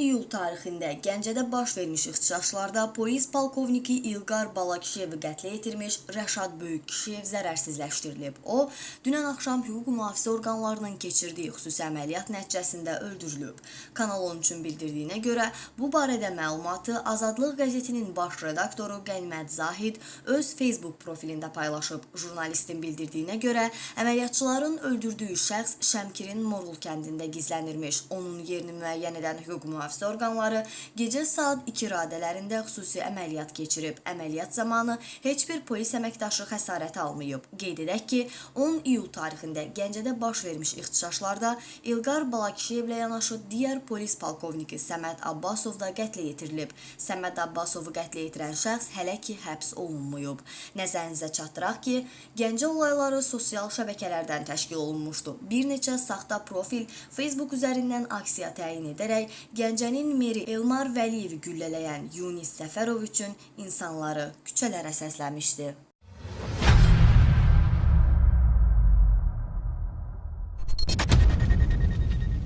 iyul tarixində Gəncədə baş vermiş ixtişaşlarda polis polkovniki İlqar Balakişiyevi qətlə yetirmiş Rəşad Böyükkişiyev zərərsizləşdirilib. O, dünən axşam hüquq mühafizə orqanlarının keçirdiyi xüsusi əməliyyat nəticəsində öldürülüb. Kanal 13-ün bildirdiyinə görə, bu barədə məlumatı Azadlıq qəzetinin baş redaktoru Qənimət Zahid öz Facebook profilində paylaşıb. Jurnalistin bildirdiyinə görə, əməliyyatçıların öldürdüyü şəxs Şəmkirin Morul kəndində gizlənirmiş. Onun yerini müəyyən edən hüquq mühafizə orqanları gecə saat 2 radələrində xüsusi əməliyyat keçirib. Əməliyyat zamanı heç bir polis əməkdaşı xəsarət almayıb. Qeyd edək ki, 10 iyul tarixində Gəncədə baş vermiş ixtişaşlarda İlqar Balakişiyevlə yanaşı digər polis polkovniki Səməd Abbasov da qətlə yetirilib. Səməd Abbasovu qətlə yetirən şəxs hələ ki həbs olunmayıb. Nəzərinizə çatdıraq ki, Gəncə olayları sosial şəbəkələrdən təşkil olunmuşdu. Bir neçə saxta profil Facebook üzərindən aksiya təyin edərək Gəncənin meri Elmar Vəliyevi güllələyən Yunis Səfərov üçün insanları küçələrə səsləmişdi.